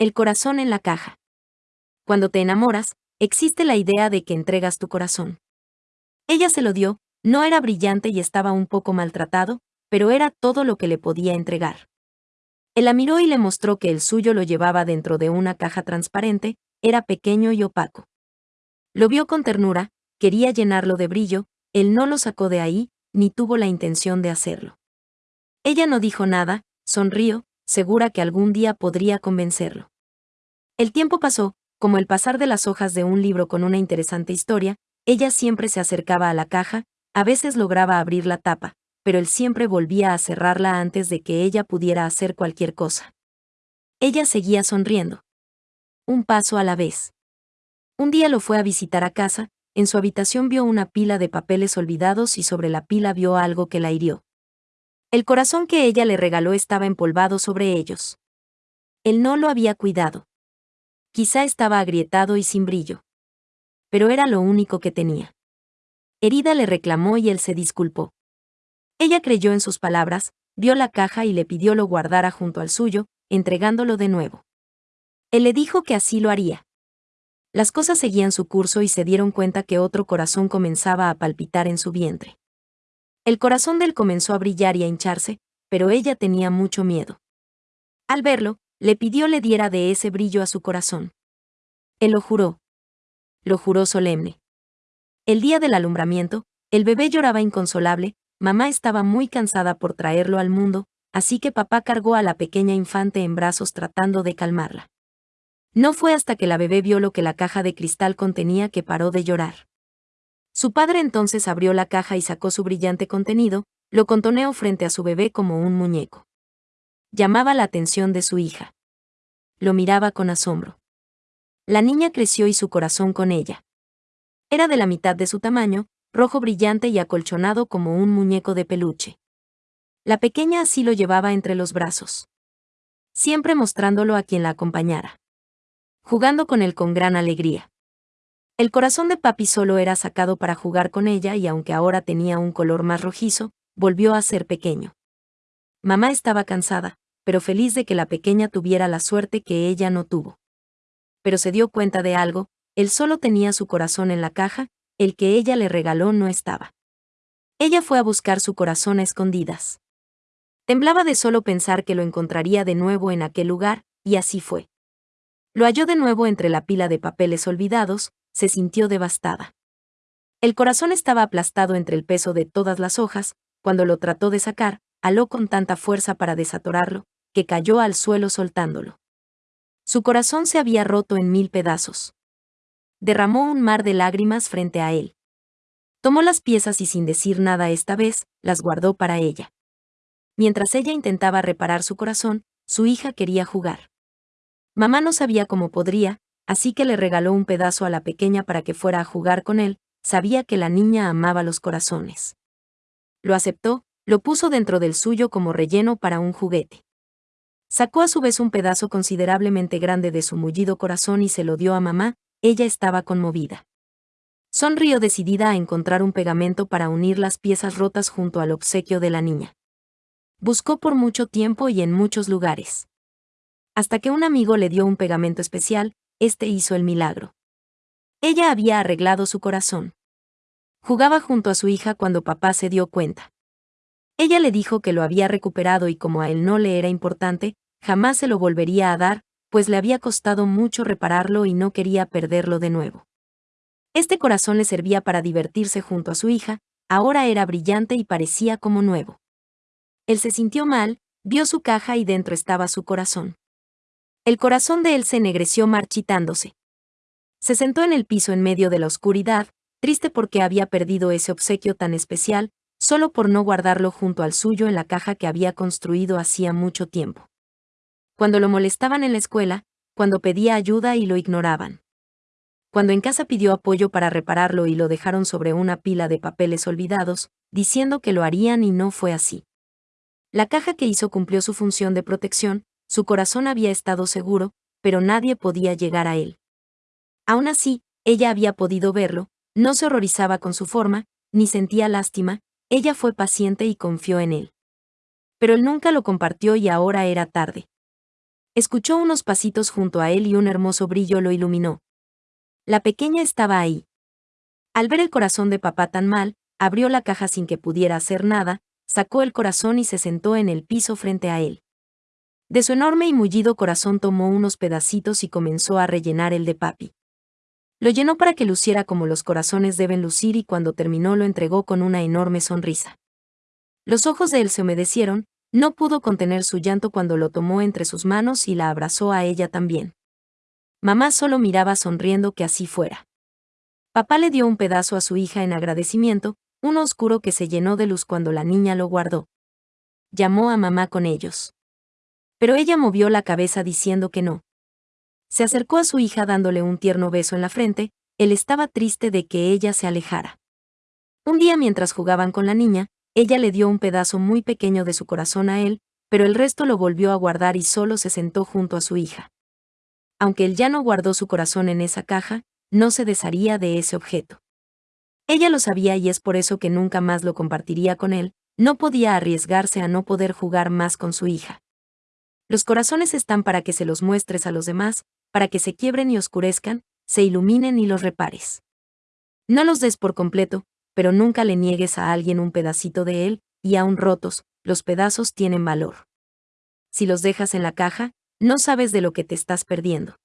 El corazón en la caja. Cuando te enamoras, existe la idea de que entregas tu corazón. Ella se lo dio, no era brillante y estaba un poco maltratado, pero era todo lo que le podía entregar. Él la miró y le mostró que el suyo lo llevaba dentro de una caja transparente, era pequeño y opaco. Lo vio con ternura, quería llenarlo de brillo, él no lo sacó de ahí, ni tuvo la intención de hacerlo. Ella no dijo nada, sonrió, segura que algún día podría convencerlo. El tiempo pasó, como el pasar de las hojas de un libro con una interesante historia, ella siempre se acercaba a la caja, a veces lograba abrir la tapa, pero él siempre volvía a cerrarla antes de que ella pudiera hacer cualquier cosa. Ella seguía sonriendo. Un paso a la vez. Un día lo fue a visitar a casa, en su habitación vio una pila de papeles olvidados y sobre la pila vio algo que la hirió. El corazón que ella le regaló estaba empolvado sobre ellos. Él no lo había cuidado. Quizá estaba agrietado y sin brillo. Pero era lo único que tenía. Herida le reclamó y él se disculpó. Ella creyó en sus palabras, vio la caja y le pidió lo guardara junto al suyo, entregándolo de nuevo. Él le dijo que así lo haría. Las cosas seguían su curso y se dieron cuenta que otro corazón comenzaba a palpitar en su vientre. El corazón de él comenzó a brillar y a hincharse, pero ella tenía mucho miedo. Al verlo, le pidió le diera de ese brillo a su corazón. Él lo juró. Lo juró solemne. El día del alumbramiento, el bebé lloraba inconsolable, mamá estaba muy cansada por traerlo al mundo, así que papá cargó a la pequeña infante en brazos tratando de calmarla. No fue hasta que la bebé vio lo que la caja de cristal contenía que paró de llorar. Su padre entonces abrió la caja y sacó su brillante contenido, lo contoneó frente a su bebé como un muñeco. Llamaba la atención de su hija. Lo miraba con asombro. La niña creció y su corazón con ella. Era de la mitad de su tamaño, rojo brillante y acolchonado como un muñeco de peluche. La pequeña así lo llevaba entre los brazos. Siempre mostrándolo a quien la acompañara. Jugando con él con gran alegría. El corazón de papi solo era sacado para jugar con ella y aunque ahora tenía un color más rojizo, volvió a ser pequeño. Mamá estaba cansada, pero feliz de que la pequeña tuviera la suerte que ella no tuvo. Pero se dio cuenta de algo, él solo tenía su corazón en la caja, el que ella le regaló no estaba. Ella fue a buscar su corazón a escondidas. Temblaba de solo pensar que lo encontraría de nuevo en aquel lugar, y así fue. Lo halló de nuevo entre la pila de papeles olvidados, se sintió devastada. El corazón estaba aplastado entre el peso de todas las hojas, cuando lo trató de sacar, aló con tanta fuerza para desatorarlo, que cayó al suelo soltándolo. Su corazón se había roto en mil pedazos. Derramó un mar de lágrimas frente a él. Tomó las piezas y sin decir nada esta vez, las guardó para ella. Mientras ella intentaba reparar su corazón, su hija quería jugar. Mamá no sabía cómo podría, así que le regaló un pedazo a la pequeña para que fuera a jugar con él, sabía que la niña amaba los corazones. Lo aceptó, lo puso dentro del suyo como relleno para un juguete. Sacó a su vez un pedazo considerablemente grande de su mullido corazón y se lo dio a mamá, ella estaba conmovida. Sonrió decidida a encontrar un pegamento para unir las piezas rotas junto al obsequio de la niña. Buscó por mucho tiempo y en muchos lugares. Hasta que un amigo le dio un pegamento especial, este hizo el milagro. Ella había arreglado su corazón. Jugaba junto a su hija cuando papá se dio cuenta. Ella le dijo que lo había recuperado y como a él no le era importante, jamás se lo volvería a dar, pues le había costado mucho repararlo y no quería perderlo de nuevo. Este corazón le servía para divertirse junto a su hija, ahora era brillante y parecía como nuevo. Él se sintió mal, vio su caja y dentro estaba su corazón. El corazón de él se ennegreció marchitándose. Se sentó en el piso en medio de la oscuridad, triste porque había perdido ese obsequio tan especial, solo por no guardarlo junto al suyo en la caja que había construido hacía mucho tiempo. Cuando lo molestaban en la escuela, cuando pedía ayuda y lo ignoraban. Cuando en casa pidió apoyo para repararlo y lo dejaron sobre una pila de papeles olvidados, diciendo que lo harían y no fue así. La caja que hizo cumplió su función de protección, su corazón había estado seguro, pero nadie podía llegar a él. Aún así, ella había podido verlo, no se horrorizaba con su forma, ni sentía lástima, ella fue paciente y confió en él. Pero él nunca lo compartió y ahora era tarde. Escuchó unos pasitos junto a él y un hermoso brillo lo iluminó. La pequeña estaba ahí. Al ver el corazón de papá tan mal, abrió la caja sin que pudiera hacer nada, sacó el corazón y se sentó en el piso frente a él. De su enorme y mullido corazón tomó unos pedacitos y comenzó a rellenar el de papi. Lo llenó para que luciera como los corazones deben lucir y cuando terminó lo entregó con una enorme sonrisa. Los ojos de él se humedecieron, no pudo contener su llanto cuando lo tomó entre sus manos y la abrazó a ella también. Mamá solo miraba sonriendo que así fuera. Papá le dio un pedazo a su hija en agradecimiento, uno oscuro que se llenó de luz cuando la niña lo guardó. Llamó a mamá con ellos. Pero ella movió la cabeza diciendo que no. Se acercó a su hija dándole un tierno beso en la frente, él estaba triste de que ella se alejara. Un día mientras jugaban con la niña, ella le dio un pedazo muy pequeño de su corazón a él, pero el resto lo volvió a guardar y solo se sentó junto a su hija. Aunque él ya no guardó su corazón en esa caja, no se desharía de ese objeto. Ella lo sabía y es por eso que nunca más lo compartiría con él, no podía arriesgarse a no poder jugar más con su hija. Los corazones están para que se los muestres a los demás, para que se quiebren y oscurezcan, se iluminen y los repares. No los des por completo, pero nunca le niegues a alguien un pedacito de él, y aún rotos, los pedazos tienen valor. Si los dejas en la caja, no sabes de lo que te estás perdiendo.